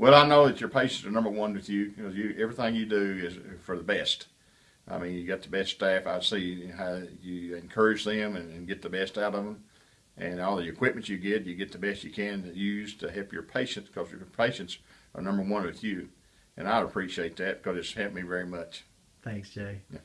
Well, I know that your patients are number one with you because you everything you do is for the best. I mean, you got the best staff. I see how you encourage them and, and get the best out of them, and all the equipment you get, you get the best you can to use to help your patients because your patients are number one with you, and I appreciate that because it's helped me very much. Thanks, Jay. Yeah.